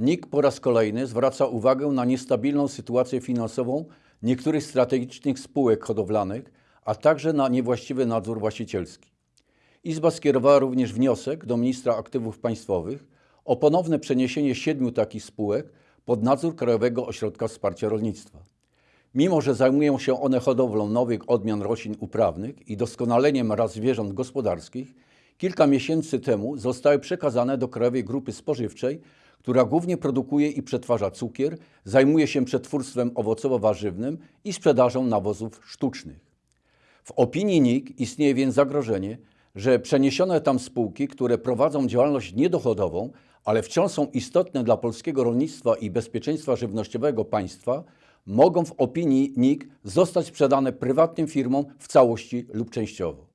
NIK po raz kolejny zwraca uwagę na niestabilną sytuację finansową niektórych strategicznych spółek hodowlanych, a także na niewłaściwy nadzór właścicielski. Izba skierowała również wniosek do ministra aktywów państwowych o ponowne przeniesienie siedmiu takich spółek pod nadzór Krajowego Ośrodka Wsparcia Rolnictwa. Mimo, że zajmują się one hodowlą nowych odmian roślin uprawnych i doskonaleniem ras zwierząt gospodarskich, kilka miesięcy temu zostały przekazane do Krajowej Grupy Spożywczej, która głównie produkuje i przetwarza cukier, zajmuje się przetwórstwem owocowo-warzywnym i sprzedażą nawozów sztucznych. W opinii NIK istnieje więc zagrożenie, że przeniesione tam spółki, które prowadzą działalność niedochodową, ale wciąż są istotne dla polskiego rolnictwa i bezpieczeństwa żywnościowego państwa, mogą w opinii NIK zostać sprzedane prywatnym firmom w całości lub częściowo.